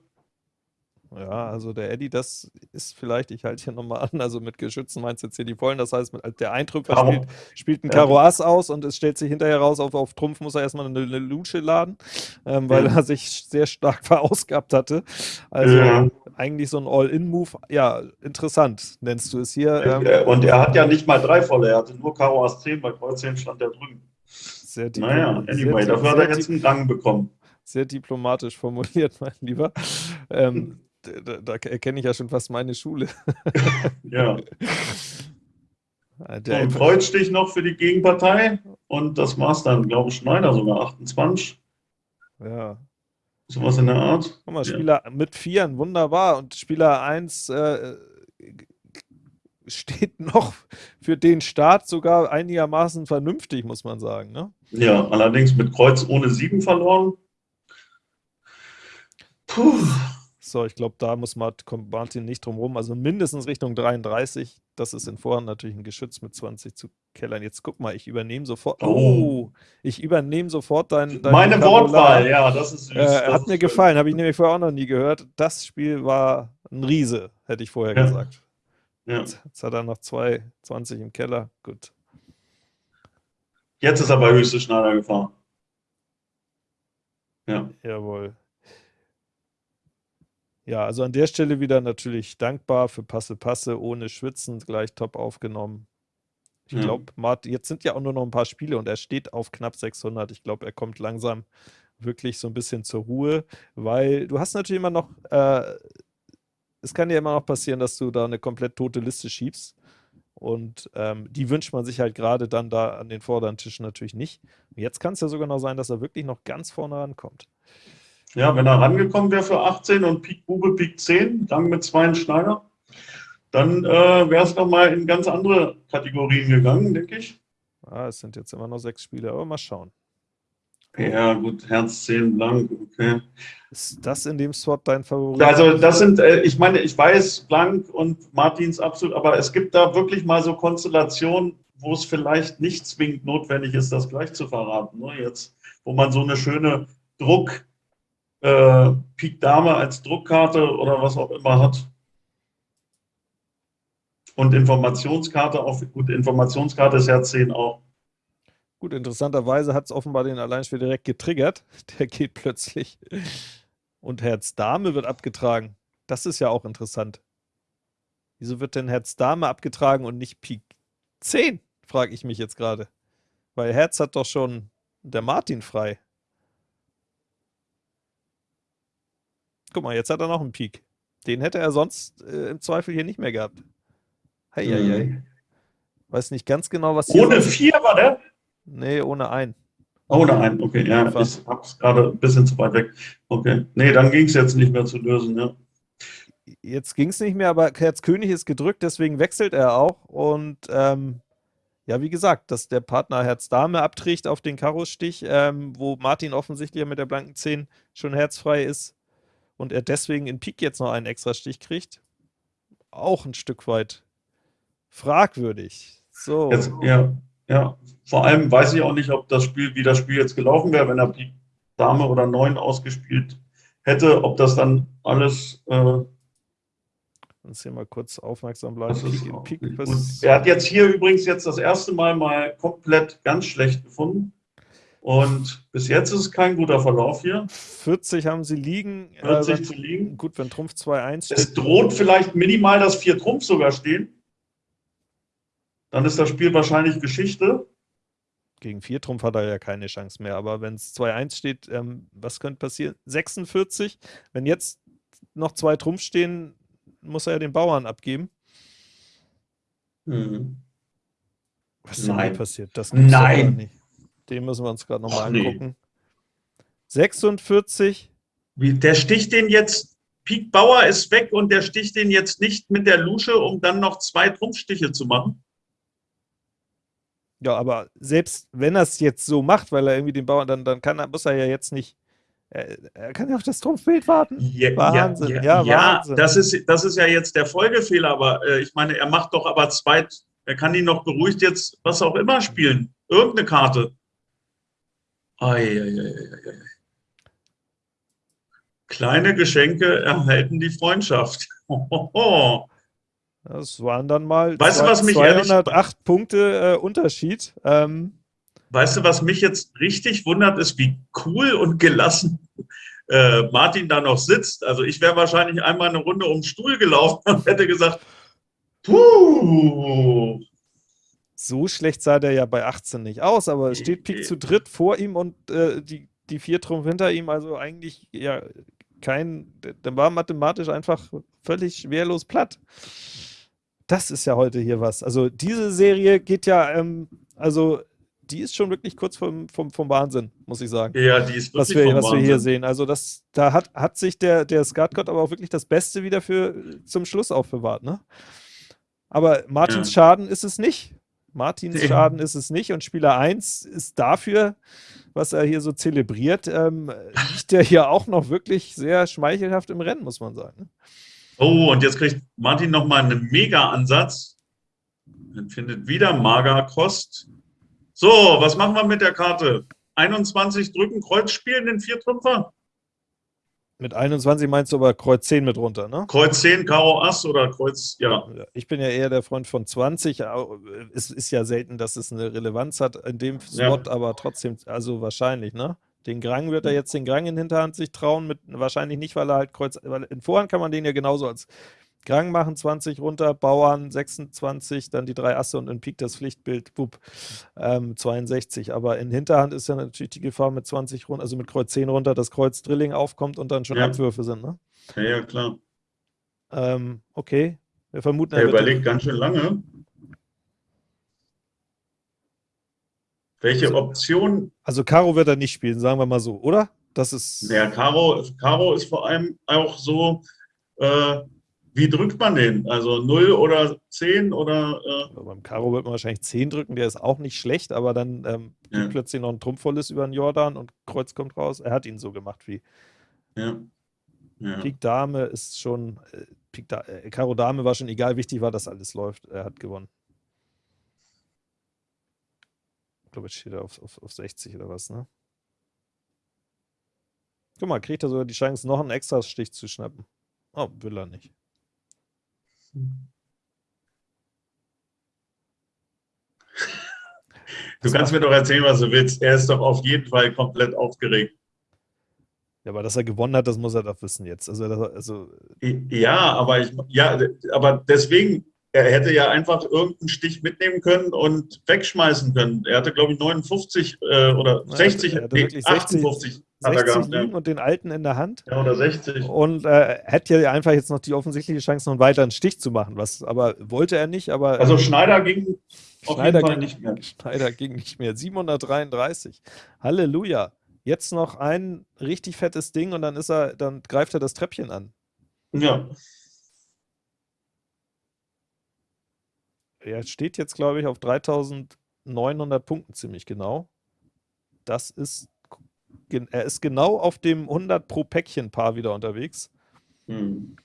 Ja, also der Eddie, das ist vielleicht, ich halte hier nochmal an, also mit Geschützen meinst du jetzt hier die vollen, das heißt, mit, der Eintrümpfer spielt, spielt ein Karo Ass aus und es stellt sich hinterher raus, auf, auf Trumpf muss er erstmal eine, eine Lusche laden, ähm, weil ja. er sich sehr stark verausgabt hatte. Also ja. eigentlich so ein All-In-Move, ja, interessant, nennst du es hier. Ähm, und er hat ja nicht mal drei volle, er hatte nur Karo Ass 10, bei Kreuz 10 stand er drüben. Sehr naja, anyway, sehr, dafür hat er jetzt einen Gang bekommen. Sehr diplomatisch formuliert, mein Lieber. Ähm, da, da erkenne ich ja schon fast meine Schule. ja. Der und Kreuzstich noch für die Gegenpartei und das war es dann, glaube ich, Schneider sogar, 28. Ja. Sowas in der Art. Guck mal, Spieler ja. mit Vieren, wunderbar. Und Spieler 1 äh, steht noch für den Start sogar einigermaßen vernünftig, muss man sagen. Ne? Ja, allerdings mit Kreuz ohne 7 verloren. Puh. So, ich glaube, da muss Martin nicht drum rum. Also mindestens Richtung 33. Das ist in Vorhand natürlich ein Geschütz mit 20 zu kellern. Jetzt guck mal, ich übernehme sofort. Oh, oh ich übernehme sofort dein. dein Meine. Wortwahl, ja, das ist süß. Äh, das hat mir gefallen, habe ich nämlich vorher auch noch nie gehört. Das Spiel war ein Riese, hätte ich vorher ja. gesagt. Ja. Jetzt, jetzt, hat er noch 2,20 im Keller. Gut. Jetzt ist er bei höchste Schneider gefahren. Ja. Jawohl. Ja, also an der Stelle wieder natürlich dankbar für Passe Passe, ohne Schwitzen, gleich top aufgenommen. Ich ja. glaube, jetzt sind ja auch nur noch ein paar Spiele und er steht auf knapp 600. Ich glaube, er kommt langsam wirklich so ein bisschen zur Ruhe, weil du hast natürlich immer noch, äh, es kann ja immer noch passieren, dass du da eine komplett tote Liste schiebst. Und ähm, die wünscht man sich halt gerade dann da an den vorderen Tischen natürlich nicht. Jetzt kann es ja sogar noch sein, dass er wirklich noch ganz vorne rankommt. Ja, wenn er rangekommen wäre für 18 und Pik Bube Pik 10, dann mit zwei Schneider, dann äh, wäre es nochmal in ganz andere Kategorien gegangen, denke ich. Ah, es sind jetzt immer noch sechs Spiele, aber mal schauen. Ja, gut, Herz 10 blank, okay. Ist das in dem Slot dein Favorit? Also, das sind, äh, ich meine, ich weiß, blank und Martins absolut, aber es gibt da wirklich mal so Konstellationen, wo es vielleicht nicht zwingend notwendig ist, das gleich zu verraten. Ne? Jetzt, wo man so eine schöne Druck- äh, Pik Dame als Druckkarte oder was auch immer hat. Und Informationskarte, auch gut, Informationskarte ist ja 10 auch. Gut, interessanterweise hat es offenbar den Alleinspieler direkt getriggert. Der geht plötzlich. Und Herz Dame wird abgetragen. Das ist ja auch interessant. Wieso wird denn Herz Dame abgetragen und nicht Pik 10? Frage ich mich jetzt gerade. Weil Herz hat doch schon der Martin frei. Guck mal, jetzt hat er noch einen Peak. Den hätte er sonst äh, im Zweifel hier nicht mehr gehabt. Hei, hei, hei. Weiß nicht ganz genau, was hier. Ohne vier war der? Nee, ohne ein. Ohne ein, okay. Ja, ich hab's gerade ein bisschen zu weit weg. Okay. Nee, dann ging es jetzt nicht mehr zu lösen, ja. Jetzt ging es nicht mehr, aber Herz König ist gedrückt, deswegen wechselt er auch. Und ähm, ja, wie gesagt, dass der Partner Herz Dame abträgt auf den Karo-Stich, ähm, wo Martin offensichtlich mit der blanken 10 schon herzfrei ist und er deswegen in Pik jetzt noch einen extra Stich kriegt. Auch ein Stück weit fragwürdig. So. Jetzt, ja, ja. Vor allem weiß ich auch nicht, ob das Spiel, wie das Spiel jetzt gelaufen wäre, wenn er Pik Dame oder 9 ausgespielt hätte, ob das dann alles. Äh, Uns hier mal kurz aufmerksam bleiben. Pik Pik er hat jetzt hier übrigens jetzt das erste Mal mal komplett ganz schlecht gefunden. Und bis jetzt ist es kein guter Verlauf hier. 40 haben sie liegen. 40 äh, zu liegen. Gut, wenn Trumpf 2-1 steht. Es droht vielleicht minimal, dass vier Trumpf sogar stehen. Dann ist das Spiel wahrscheinlich Geschichte. Gegen 4 Trumpf hat er ja keine Chance mehr. Aber wenn es 2-1 steht, ähm, was könnte passieren? 46. Wenn jetzt noch zwei Trumpf stehen, muss er ja den Bauern abgeben. Mhm. Was ist denn Nein. passiert? Das Nein. nicht. Den müssen wir uns gerade nochmal Ach, nee. angucken. 46. Wie, der sticht den jetzt, Pik Bauer ist weg und der sticht den jetzt nicht mit der Lusche, um dann noch zwei Trumpfstiche zu machen. Ja, aber selbst wenn er es jetzt so macht, weil er irgendwie den Bauern, dann, dann kann er, muss er ja jetzt nicht. Er, er kann ja auf das Trumpfbild warten. Ja, Wahnsinn, ja, ja, ja, Wahnsinn. Das, ist, das ist ja jetzt der Folgefehler, aber äh, ich meine, er macht doch aber zwei, er kann ihn noch beruhigt jetzt was auch immer spielen. Irgendeine Karte. Ei, ei, ei, ei, ei. Kleine Geschenke erhalten die Freundschaft. Das waren dann mal Weißt du, zwei- was mich ehrlich- 208 Punkte äh, Unterschied. Ähm, Weißt du, was mich jetzt richtig wundert, ist, wie cool und gelassen äh, Martin da noch sitzt. Also ich wäre wahrscheinlich einmal eine Runde um den Stuhl gelaufen und hätte gesagt, puh, so schlecht sah der ja bei 18 nicht aus, aber es steht Pik zu dritt vor ihm und äh, die, die vier Trumpf hinter ihm. Also eigentlich ja kein, der war mathematisch einfach völlig wehrlos platt. Das ist ja heute hier was. Also diese Serie geht ja, ähm, also die ist schon wirklich kurz vom, vom, vom Wahnsinn, muss ich sagen. ja, die ist was wirklich wir, vom was wir hier sehen. Also das, da hat, hat sich der, der Skatgott aber auch wirklich das Beste wieder für zum Schluss aufbewahrt, ne? Aber Martins Ja. Schaden ist es nicht. Martins. Schaden ist es nicht. Und Spieler 1 ist dafür, was er hier so zelebriert, ähm, liegt der hier auch noch wirklich sehr schmeichelhaft im Rennen, muss man sagen. Oh, und jetzt kriegt Martin nochmal einen Mega-Ansatz. Dann findet wieder Magerkost. So, was machen wir mit der Karte? 21 drücken, Kreuz spielen, den Viertrümpfer? Mit 21 meinst du aber Kreuz 10 mit runter, ne? Kreuz 10, Karo Ass oder Kreuz, ja. Ja, Ich bin ja eher der Freund von 20. au- Es ist ja selten, dass es eine Relevanz hat in dem Ja. Spot, aber trotzdem, also wahrscheinlich, ne? Den Grang wird er jetzt den Grang in Hinterhand sich trauen, mit wahrscheinlich nicht, weil er halt Kreuz, weil in Vorhand kann man den ja genauso als Grang machen, 20 runter, Bauern 26, dann die drei Asse und in Pik das Pflichtbild, wupp, ähm, 62. Aber in Hinterhand ist ja natürlich die Gefahr mit 20 runter, also mit Kreuz 10 runter, dass Kreuz Drilling aufkommt und dann schon Ja. Abwürfe sind, ne? Ja, ja klar. Ähm, okay. Wir vermuten, Er überlegt ganz schön lange. Welche Option? Also Karo wird er nicht spielen, sagen wir mal so, oder? Das ist. Ja, Karo, Karo ist vor allem auch so, äh, wie drückt man den? Also 0 oder 10 oder äh, Also beim Karo wird man wahrscheinlich 10 drücken, der ist auch nicht schlecht, aber dann ähm, Ja. gibt plötzlich noch ein Trumpfvolles über den Jordan und Kreuz kommt raus. Er hat ihn so gemacht wie ja. ja. Pik Dame ist schon, äh, Pik da äh, Karo Dame war schon egal, wichtig war, dass alles läuft. Er hat gewonnen. Ich glaube, jetzt steht er auf, auf, auf 60 oder was, ne? Guck mal, kriegt er sogar die Chance, noch einen extra Stich zu schnappen. Oh, will er nicht. Du kannst mir doch erzählen, was du willst. Er ist doch auf jeden Fall komplett aufgeregt. Ja, aber dass er gewonnen hat, das muss er doch wissen jetzt. Also, also Ja, aber ich, ja, aber deswegen, er hätte ja einfach irgendeinen Stich mitnehmen können und wegschmeißen können. Er hatte, glaube ich, 59 äh, oder Na, er 60, hatte- er hatte nee, wirklich 60 58 hat er 60 gehabt. liegen und den alten in der Hand. ja, oder 60. Und äh, hätte ja einfach jetzt noch die offensichtliche Chance, noch einen weiteren Stich zu machen. Was aber wollte er nicht, aber Also Schneider ging Schneider ging nicht mehr. Schneider ging nicht mehr. 733. Halleluja. Jetzt noch ein richtig fettes Ding und dann ist er, dann greift er das Treppchen an. Ja. Er steht jetzt, glaube ich, auf 3900 Punkten ziemlich genau. Das ist, er ist genau auf dem 100 pro Päckchen Paar wieder unterwegs. Hm.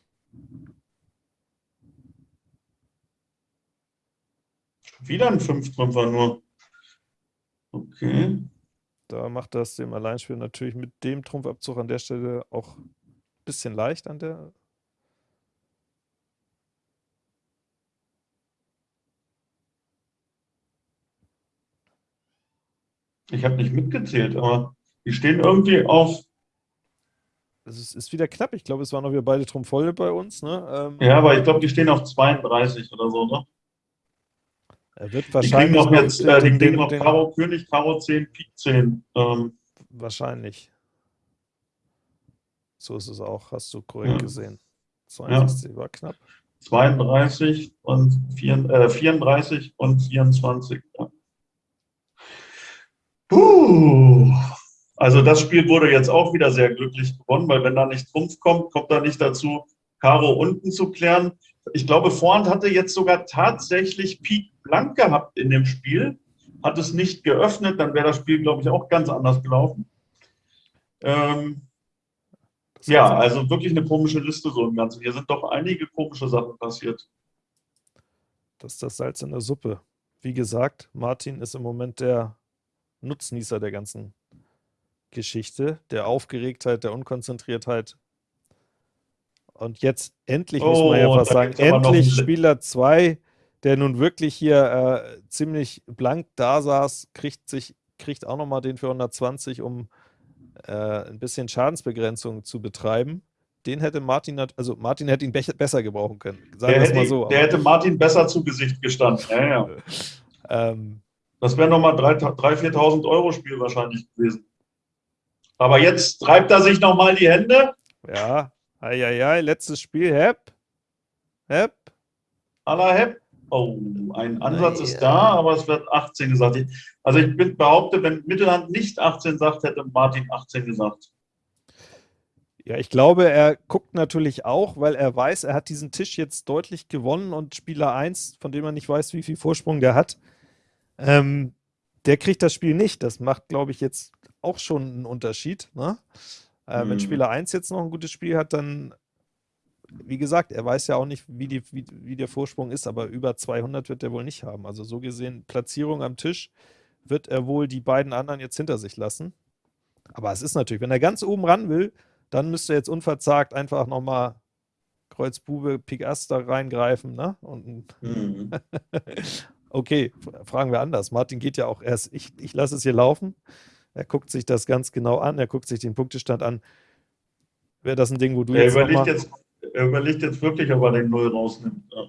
Wieder ein Fünftrümpfer nur. Okay. Da macht das dem Alleinspieler natürlich mit dem Trumpfabzug an der Stelle auch ein bisschen leicht an der. Ich habe nicht mitgezählt, aber die stehen irgendwie auf. Es ist, wieder knapp. Ich glaube, es waren noch wieder beide Trumpf voll bei uns. Ne? Ähm, ja, aber ich glaube, die stehen auf 32 oder so, ne? Er wird wahrscheinlich. Die kriegen noch jetzt, äh, die kriegen noch Karo König, Karo 10, Pik 10. Ähm. Wahrscheinlich. So ist es auch, hast du korrekt ja. gesehen. 62 ja. war knapp. 32 und 4, äh, 34 und 24. Ja. Puh. Also das Spiel wurde jetzt auch wieder sehr glücklich gewonnen, weil wenn da nicht Trumpf kommt, kommt da nicht dazu, Karo unten zu klären. Ich glaube, Vorhand hatte jetzt sogar tatsächlich Pik blank gehabt in dem Spiel, hat es nicht geöffnet, dann wäre das Spiel, glaube ich, auch ganz anders gelaufen. Ähm, ja, also wirklich eine komische Liste so im Ganzen. Hier sind doch einige komische Sachen passiert. Das ist das Salz in der Suppe. Wie gesagt, Martin ist im Moment der Nutznießer der ganzen Geschichte, der Aufgeregtheit, der Unkonzentriertheit. Und jetzt endlich, oh, muss man ja fast sagen, endlich Spieler 2 der nun wirklich hier äh, ziemlich blank da saß, kriegt, sich, kriegt auch nochmal den für 120, um äh, ein bisschen Schadensbegrenzung zu betreiben. Den hätte Martin, also Martin hätte ihn be besser gebrauchen können. Sagen der, hätte, mal so. der hätte Martin besser zu Gesicht gestanden. Ja, ja. ähm, das wäre nochmal 3.000, 4.000 Euro Spiel wahrscheinlich gewesen. Aber jetzt treibt er sich nochmal die Hände. Ja, eieiei, letztes Spiel, Hepp. Hepp. Aller Hepp. Oh, ein Ansatz ist da, aber es wird 18 gesagt. Also ich behaupte, wenn Mittelhand nicht 18 sagt, hätte Martin 18 gesagt. Ja, ich glaube, er guckt natürlich auch, weil er weiß, er hat diesen Tisch jetzt deutlich gewonnen und Spieler 1, von dem er nicht weiß, wie viel Vorsprung der hat, ähm, der kriegt das Spiel nicht. Das macht, glaube ich, jetzt auch schon einen Unterschied. Ne? Äh, hm. Wenn Spieler 1 jetzt noch ein gutes Spiel hat, dann wie gesagt, er weiß ja auch nicht, wie, die, wie, wie der Vorsprung ist, aber über 200 wird er wohl nicht haben. Also so gesehen, Platzierung am Tisch wird er wohl die beiden anderen jetzt hinter sich lassen. Aber es ist natürlich, wenn er ganz oben ran will, dann müsste er jetzt unverzagt einfach nochmal Kreuz Bube, Pik Ass da reingreifen. Ne? Und mhm. okay, fragen wir anders. Martin geht ja auch erst, ich, ich lasse es hier laufen. Er guckt sich das ganz genau an, er guckt sich den Punktestand an. Wäre das ein Ding, wo du er jetzt. Überlegt jetzt er überlegt jetzt wirklich, ob er den Null rausnimmt. Ja.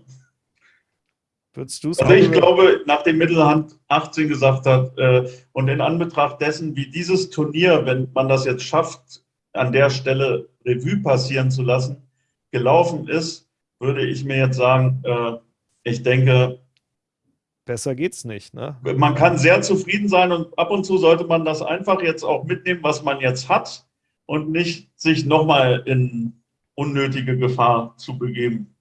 Würdest du Also ich glaube, nachdem Mittelhand 18 gesagt hat äh, und in Anbetracht dessen, wie dieses Turnier, wenn man das jetzt schafft, an der Stelle Revue passieren zu lassen, gelaufen ist, würde ich mir jetzt sagen, äh, ich denke, Besser geht's nicht, ne? Man kann sehr zufrieden sein und ab und zu sollte man das einfach jetzt auch mitnehmen, was man jetzt hat und nicht sich nochmal in unnötige Gefahr zu begeben.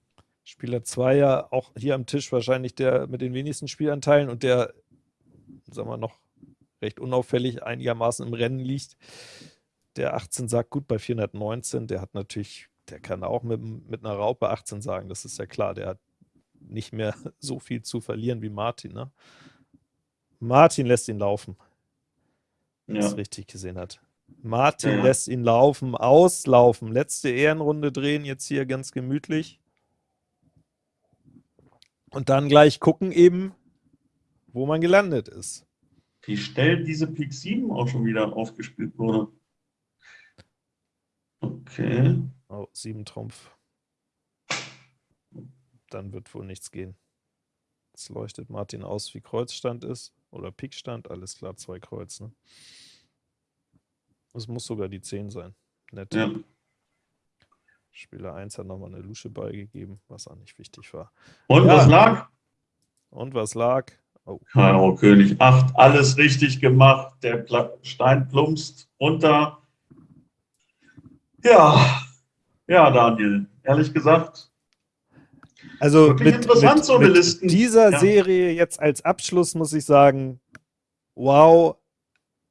Spieler 2 ja auch hier am Tisch wahrscheinlich der mit den wenigsten Spielanteilen und der, sagen wir noch, recht unauffällig einigermaßen im Rennen liegt. Der 18 sagt gut bei 419, der hat natürlich, der kann auch mit, mit einer Raupe 18 sagen, das ist ja klar, der hat nicht mehr so viel zu verlieren wie Martin. Ne? Martin lässt ihn laufen, wenn ja. es richtig gesehen hat. Martin ja. lässt ihn laufen, auslaufen. Letzte Ehrenrunde drehen jetzt hier ganz gemütlich. Und dann gleich gucken eben, wo man gelandet ist. Wie schnell diese Pik 7 auch schon wieder aufgespielt wurde. Okay. Oh, 7 Trumpf. Dann wird wohl nichts gehen. Jetzt leuchtet Martin aus, wie Kreuzstand ist. Oder Pikstand, alles klar, zwei Kreuz. Ne? Es muss sogar die 10 sein. Nett. Ja. Spieler 1 hat nochmal eine Lusche beigegeben, was auch nicht wichtig war. Und ja. was lag? Und was lag? Oh. Karo König 8, alles richtig gemacht. Der Stein plumpst runter. Ja, ja, Daniel, ehrlich gesagt. Also mit, interessant, mit, so eine mit Listen. dieser ja. Serie jetzt als Abschluss muss ich sagen, wow,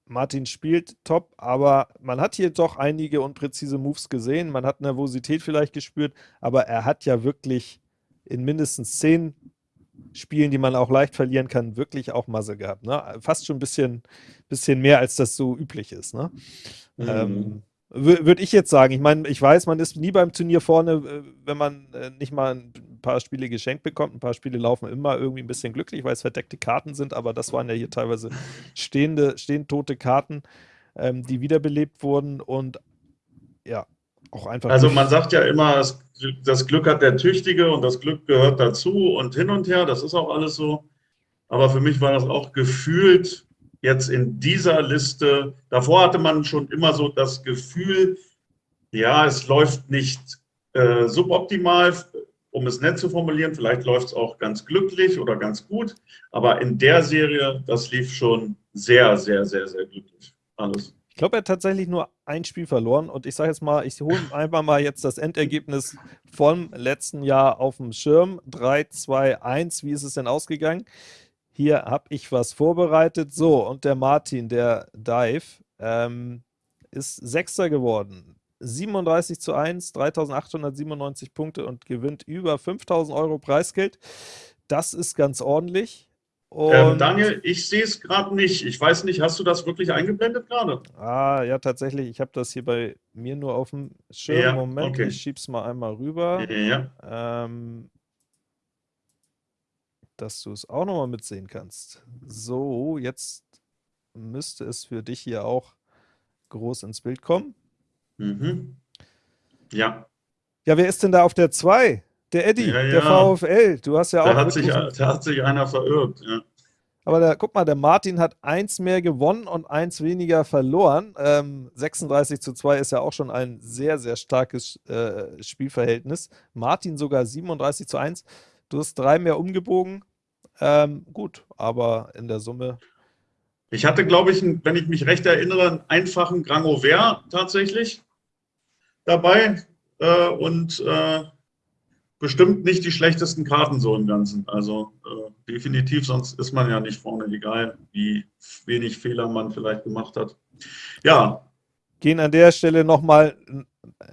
Martin spielt top, aber man hat hier doch einige unpräzise Moves gesehen. Man hat Nervosität vielleicht gespürt, aber er hat ja wirklich in mindestens zehn Spielen, die man auch leicht verlieren kann, wirklich auch Masse gehabt. Ne? Fast schon ein bisschen, bisschen mehr, als das so üblich ist. Ne? Mhm. Ähm, würde ich jetzt sagen. Ich meine, ich weiß, man ist nie beim Turnier vorne, äh, wenn man äh, nicht mal ein paar Spiele geschenkt bekommt. Ein paar Spiele laufen immer irgendwie ein bisschen glücklich, weil es verdeckte Karten sind, aber das waren ja hier teilweise stehende, stehend tote Karten, ähm, die wiederbelebt wurden und ja, auch einfach. Also man sagt ja immer, das Glück hat der Tüchtige und das Glück gehört dazu und hin und her, das ist auch alles so. Aber für mich war das auch gefühlt jetzt in dieser Liste, davor hatte man schon immer so das Gefühl, ja, es läuft nicht äh, suboptimal, um es nett zu formulieren, vielleicht läuft es auch ganz glücklich oder ganz gut, aber in der Serie, das lief schon sehr, sehr, sehr, sehr glücklich. Alles. Ich glaube, er hat tatsächlich nur ein Spiel verloren und ich sage jetzt mal, ich hole einfach mal jetzt das Endergebnis vom letzten Jahr auf dem Schirm. 3, 2, 1, wie ist es denn ausgegangen? Hier habe ich was vorbereitet. So, und der Martin, der Dive, ähm, ist Sechster geworden. 37 zu 1, 3897 Punkte und gewinnt über 5000 Euro Preisgeld. Das ist ganz ordentlich. Ähm, Daniel, ich sehe es gerade nicht. Ich weiß nicht, hast du das wirklich eingeblendet gerade? Ah, ja, tatsächlich. Ich habe das hier bei mir nur auf dem Schirm. Ja, Moment, okay. ich schiebe es mal einmal rüber. Ja. Ähm, dass du es auch nochmal mitsehen kannst. So, jetzt müsste es für dich hier auch groß ins Bild kommen. Mhm. Ja. Ja, wer ist denn da auf der 2? Der Eddie, ja, ja. der VfL. Du hast ja da auch. Hat sich, da hat sich einer verirrt, ja. Aber da, guck mal, der Martin hat eins mehr gewonnen und eins weniger verloren. Ähm, 36 zu 2 ist ja auch schon ein sehr, sehr starkes äh, Spielverhältnis. Martin sogar 37 zu 1. Du hast drei mehr umgebogen. Ähm, gut, aber in der Summe. Ich hatte, glaube ich, wenn ich mich recht erinnere, einen einfachen Grangover tatsächlich dabei äh, und äh, bestimmt nicht die schlechtesten Karten so im Ganzen. Also äh, definitiv, sonst ist man ja nicht vorne, egal wie wenig Fehler man vielleicht gemacht hat. Ja. Gehen an der Stelle nochmal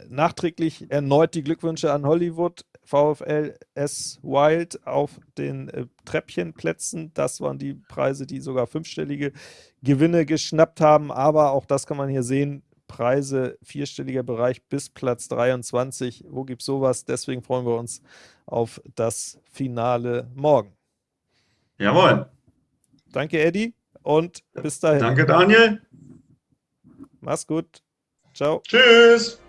nachträglich erneut die Glückwünsche an Hollywood. VfL S Wild auf den äh, Treppchenplätzen. Das waren die Preise, die sogar fünfstellige Gewinne geschnappt haben. Aber auch das kann man hier sehen. Preise vierstelliger Bereich bis Platz 23. Wo gibt es sowas? Deswegen freuen wir uns auf das Finale morgen. Jawohl. Danke, Eddie. Und bis dahin. Danke, Daniel. Mach's gut. Ciao. Tschüss.